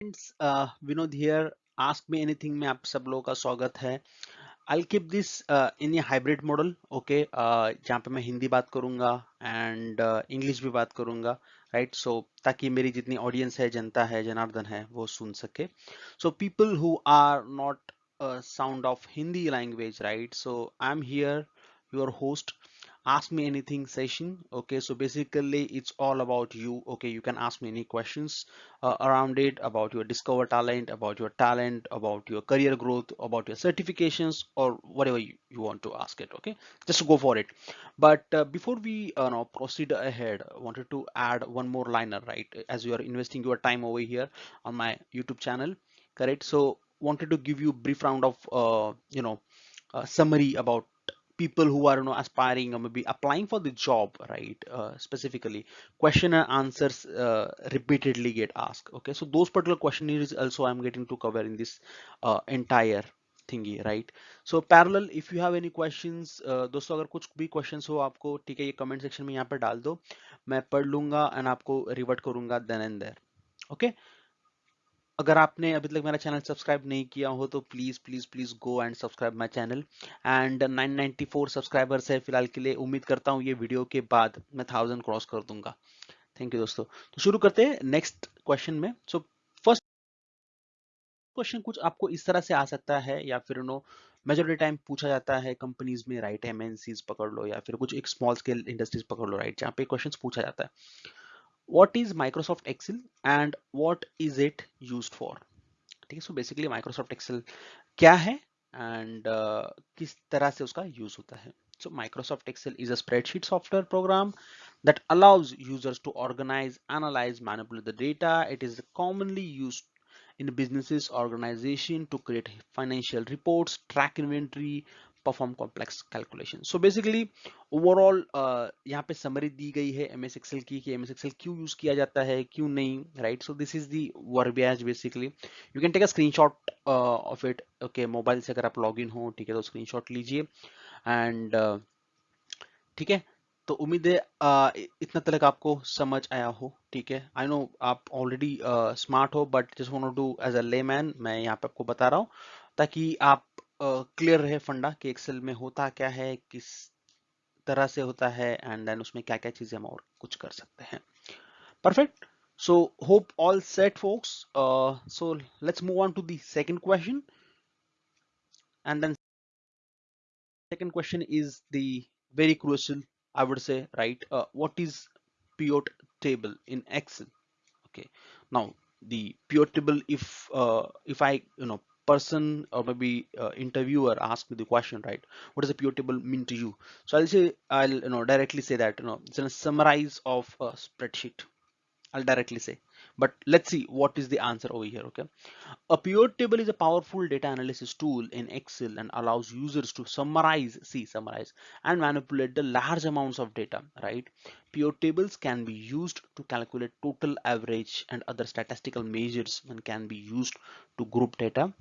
Friends Vinod here ask me anything में आप सब लोगों का स्वागत है। I keep this in a hybrid model okay जहाँ पे मैं हिंदी बात करूँगा एंड इंग्लिश uh, भी बात करूँगा राइट right? सो so, ताकि मेरी जितनी ऑडियंस है जनता है जनार्दन है वो सुन सके। So people who are not sound of Hindi language right so I am here your host ask me anything session okay? So basically it's all about you okay? You can ask me any questions uh, around it about your discover talent about your talent about your career growth about your certifications or whatever you, you want to ask it okay? Just go for it. But uh, before we uh, now proceed ahead I wanted to add one more liner right? As you are investing your time over here on my youtube channel correct? So wanted to give you brief round of uh, you know summary about people who are you know aspiring or maybe applying for the job right uh, specifically question and answers uh, repeatedly get asked okay so those particular questionnaires also i'm getting to cover in this uh, entire thingy right so parallel if you have any questions uh, दोस्तों अगर कुछ भी questions हो आपको ठीक है ये comment section में यहाँ पे डाल दो मैं पढ़ लूँगा and आपको revert करूँगा then and there okay अगर आपने अभी तक मेरा चैनल सब्सक्राइब नहीं किया हो तो please please please go and subscribe my channel and 994 subscribers है फ़िलहाल के लिए। उम्मीद करता हूँ ये वीडियो के बाद मैं थाउज़ेंड क्रॉस कर दूँगा। थैंक यू दोस्तों। तो शुरू करते हैं नेक्स्ट क्वेश्चन में। सो फ़र्स्ट क्वेश्चन कुछ आपको इस तरह से आ सकता है या फिर नो मेजोरिटी टाइम पूछा जाता है कंपनीज़ में राइट एमएनसीज पकड़ लो या फिर कुछ एक स्मॉल स्केल इंडस्ट्रीज़ पकड़ लो राइट जहाँ पे क्वेश्चन पूछा जाता है। what is Microsoft Excel and what is it used for ठीक है सो बेसिकली माइक्रोसॉफ्ट एक्सेल क्या है एंड uh, किस तरह से उसका यूज होता है so Microsoft Excel is a spreadsheet software program that allows users to organize analyze manipulate the data it is commonly used in businesses organization to create financial reports track inventory perform complex calculation. So basically overall uh, यहाँ पे summary दी गई है MS Excel की कि MS Excel क्यों use किया जाता है क्यों नहीं right? So this is the verbiage basically. You can take a screenshot uh, of it. Okay, mobile से अगर आप login हो ठीक है तो screenshot लीजिए and uh, ठीक है तो उम्मीद है इतना तक आपको समझ आया हो ठीक है आई नो आप ऑलरेडी स्मार्ट हो but just want to do as a layman मैं यहाँ पे आपको बता रहा हूँ ताकि आप क्लियर रहे फंडा कि एक्सेल में होता क्या है, किस तरह से होता है एंड देन उसमें क्या क्या चीज़ें हम और कुछ कर सकते हैं। Perfect so hope all set folks so let's move on to second question and then second question is the very crucial I would say right what is pure table in Excel okay now the pure table if if I you know person or maybe uh, interviewer ask me the question right? What does a pivot table mean to you? So i'll say i'll you know directly say that you know it's a summarize of a spreadsheet. I'll directly say but let's see what is the answer over here okay a pivot table is a powerful data analysis tool in excel and allows users to summarize see summarize and manipulate the large amounts of data right pivot tables can be used to calculate total average and other statistical measures and can be used to group data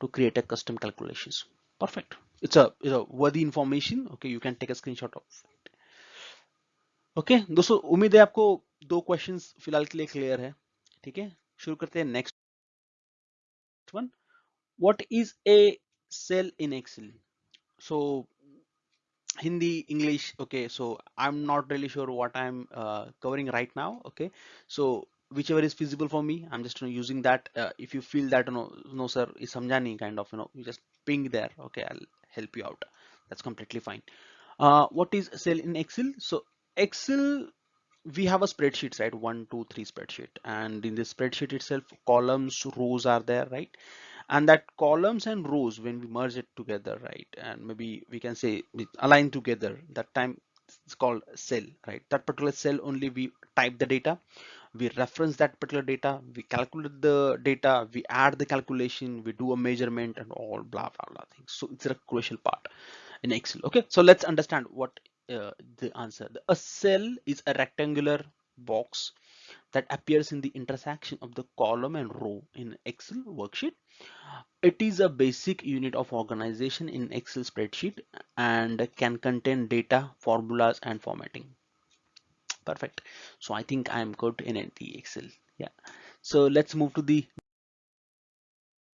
to create a custom calculations perfect it's a, it's a worthy information okay you can take a screenshot of it okay दोस्तों उम्मीद है आपको दो questions फिलहाल के लिए clear है ठीक है शुरू करते हैं next one what is a cell in Excel so hindi english okay so i'm not really sure what i'm uh, covering right now okay so whichever is feasible for me i'm just you know, using that uh, if you feel that you know no sir is samjani kind of you know you just ping there okay i'll help you out that's completely fine uh, what is cell in excel so excel we have a spreadsheet right? One two three spreadsheet. And in this spreadsheet itself columns rows are there right? And that columns and rows when we merge it together right? And maybe we can say align together that time it's called cell right? That particular cell only we type the data. We reference that particular data. We calculate the data. We add the calculation. We do a measurement and all blah blah blah things. So it's a crucial part in excel. Okay? So let's understand what uh, the answer. A cell is a rectangular box that appears in the intersection of the column and row in Excel worksheet. It is a basic unit of organization in Excel spreadsheet and can contain data, formulas and formatting. Perfect. So I think I'm good in the Excel. Yeah. So let's move to the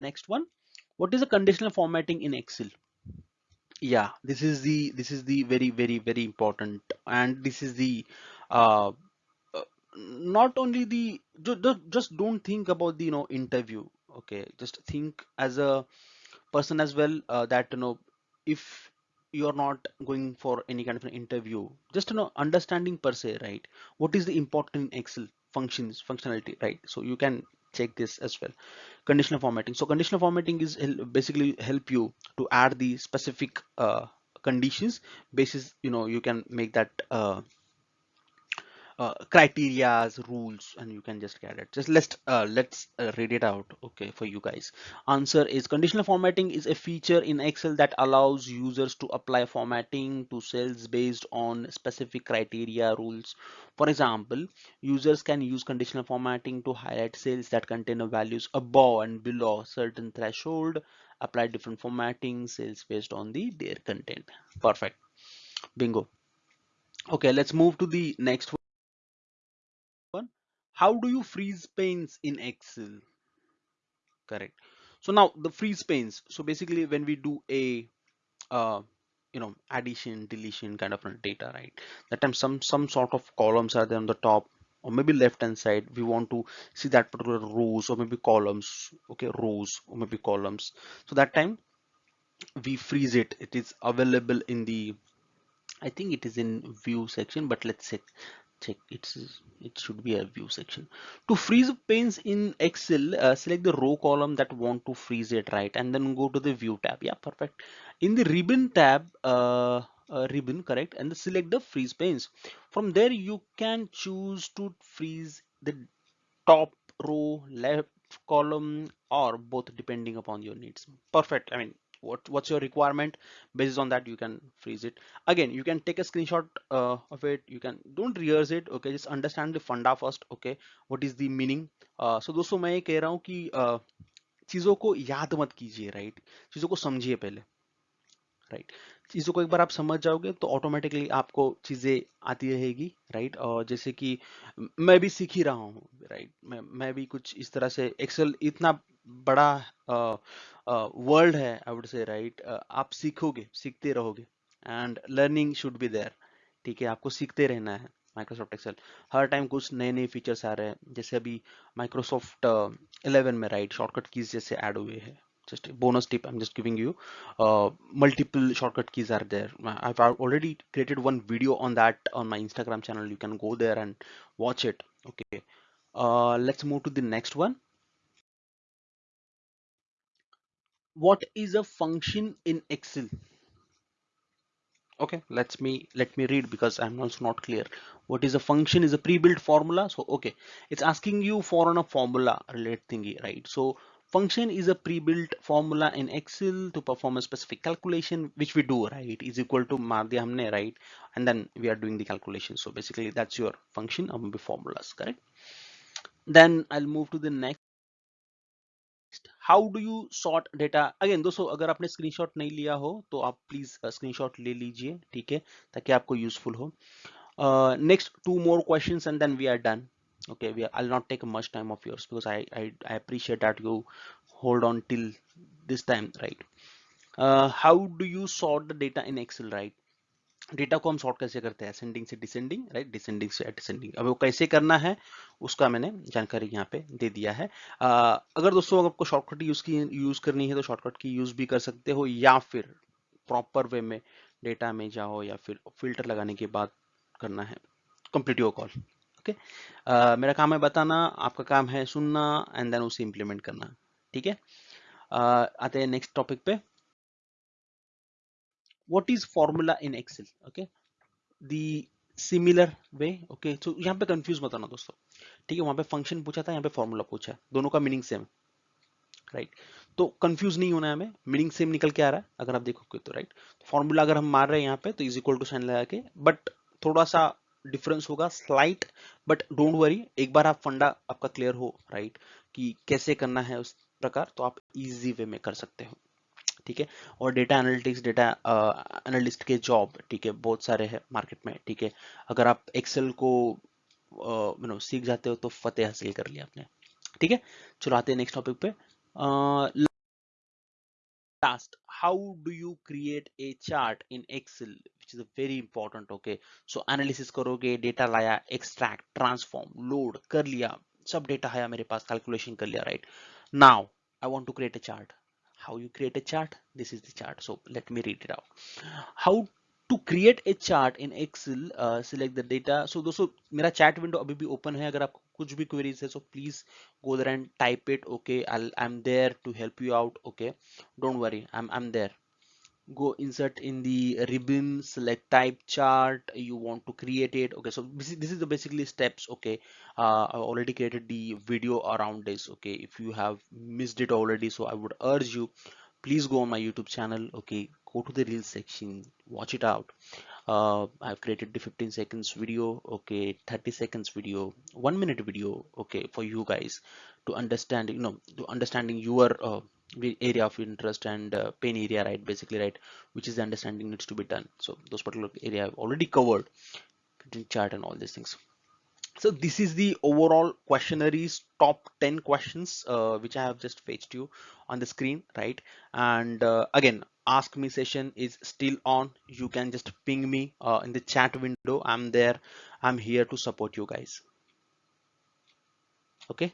next one what is a conditional formatting in excel yeah this is the this is the very very very important and this is the uh, not only the just, just don't think about the you know interview okay? Just think as a person as well uh, that you know if you're not going for any kind of an interview just you know understanding per se right? What is the important excel functions functionality right? So you can check this as well. Conditional formatting. So conditional formatting is basically help you to add the specific uh, conditions basis you know you can make that uh, uh, criterias rules and you can just get it. Just let's uh, let's uh, read it out okay for you guys. Answer is conditional formatting is a feature in excel that allows users to apply formatting to cells based on specific criteria rules. For example users can use conditional formatting to highlight cells that contain values above and below certain threshold apply different formatting cells based on the their content. Perfect. Bingo. Okay let's move to the next one one how do you freeze panes in excel? Correct. So now the freeze panes so basically when we do a uh, you know addition deletion kind of data right? That time some some sort of columns are there on the top or maybe left hand side. We want to see that particular rows or maybe columns okay rows or maybe columns. So that time we freeze it. It is available in the I think it is in view section but let's check check. It's it should be a view section. To freeze panes in excel uh, select the row column that want to freeze it right and then go to the view tab. Yeah perfect. In the ribbon tab uh, uh, ribbon correct and select the freeze panes. From there you can choose to freeze the top row left column or both depending upon your needs. Perfect. I mean what what's your requirement based on that you can freeze it again you can take a screenshot uh, of it you can don't rehearse it okay just understand the funda first okay what is the meaning uh, so दोस्तों मैं ये कह रहा हूँ कि uh, चीजों को याद मत कीजिए राइट चीजों को समझिए पहले राइट चीज़ों को एक बार आप समझ जाओगे तो ऑटोमेटिकली आपको चीज़ें आती रहेगी राइट और जैसे कि मैं भी सीख ही रहा हूँ राइट मैं मैं भी कुछ इस तरह से एक्सेल इतना बड़ा वर्ल्ड है आई वुड से राइट आप सीखोगे, सीखते रहोगे and learning should be there ठीक है? आपको सीखते रहना है माइक्रोसॉफ्ट एक्सेल हर टाइम कुछ नए नए फीचर्स आ रहे हैं, जैसे अभी माइक्रोसॉफ्ट 11 में राइट शॉर्टकट कीज जैसे ऐड हुए हैं। Just a bonus tip i'm just giving you. Uh, multiple shortcut keys are there. I've already created one video on that on my instagram channel. You can go there and watch it. Okay. Uh, let's move to the next one. What is a function in excel? Okay let's me let me read because i'm also not clear. What is a function is a pre-built formula. So okay. It's asking you for on a formula related thingy right? So function is a pre-built formula in excel to perform a specific calculation which we do right is equal to maar humne right and then we are doing the calculation so basically that's your function or maybe formulas correct then i'll move to the next how do you sort data again दोस्तों अगर आपने screenshot नहीं लिया हो तो आप please screenshot uh, ले लीजिए ठीक है ताकि आपको यूजफुल हो next to more question and then we are done Okay we are, i'll not take much time of yours because I, I i appreciate that you hold on till this time right? Uh, how do you sort the data in excel right? Data को हम sort कैसे करते हैं? Ascending से descending right descending से descending अब वो कैसे करना है उसका मैंने जानकारी यहाँ पे दे दिया है। आ, अगर दोस्तों आपको शॉर्टकट यूज़ की यूज़ करनी है तो शॉर्टकट की यूज़ भी कर सकते हो या फिर प्रॉपर वे में डेटा में जाओ या फिर फ़िल्टर लगाने के बाद करना है। Complete your call okay? मेरा काम है बताना, आपका काम है सुनना एंड देन उसे इंप्लीमेंट करना, ठीक है? आते हैं नेक्स्ट टॉपिक पे। What is formula in excel? Okay? The similar way, okay? So, यहाँ पे कंफ्यूज मत होना दोस्तों, ठीक है? वहाँ पे फ़ंक्शन पूछा था, यहाँ पे फॉर्मूला पूछा दोनों का मीनिंग सेम राइट तो कंफ्यूज नहीं होना है हमें मीनिंग सेम निकल के आ रहा है, अगर आप देखोगे तो राइट तो फॉर्मूला अगर हम मार रहे हैं यहाँ पे तो इज़ इक्वल टू साइन लगा के बट थोड़ा सा डिफरेंस होगा स्लाइट बट डोंट वरी एक बार आप फंडा आपका क्लियर हो राइट कि कैसे करना है उस प्रकार तो आप इजी वे में कर सकते हो, ठीक है? और डेटा एनालिटिक्स डेटा एनालिस्ट के जॉब ठीक है, बहुत सारे हैं मार्केट में, ठीक है? अगर आप एक्सेल को यू नो सीख जाते हो तो फतेह हासिल कर लिया आपने, ठीक है? चलो आते हैं नेक्स्ट टॉपिक पे last how do you create a chart in excel? which is very important, okay? Analysis करोगे डेटा लाया एक्सट्रैक्ट ट्रांसफॉर्म लोड कर लिया, सब डेटा आया मेरे पास कैलकुलेशन कर लिया right now I want to create a chart you you create a chart? This is the chart. So, let me read it out. How to create a chart in Excel select the data so दोस्तों, मेरा chat window अभी भी open है, अगर आपको कुछ भी queries है so please go there and type it okay I am there to help you out okay don't worry I am there go insert in the ribbon select type chart you want to create it okay so this is, this is the basically steps okay uh, I already created the video around this okay if you have missed it already so I would urge you please go on my YouTube channel okay go to the reels section watch it out. Uh, I've created the 15 seconds video okay 30 seconds video one minute video okay for you guys to understand you know to understanding your uh, area of interest and uh, pain area right basically right which is the understanding needs to be done. So those particular area I've already covered chart and all these things. So this is the overall questionnaires top 10 questions uh, which I have just fetched you on the screen right? And uh, again ask me session is still on. You can just ping me uh, in the chat window. I'm there. I'm here to support you guys. Okay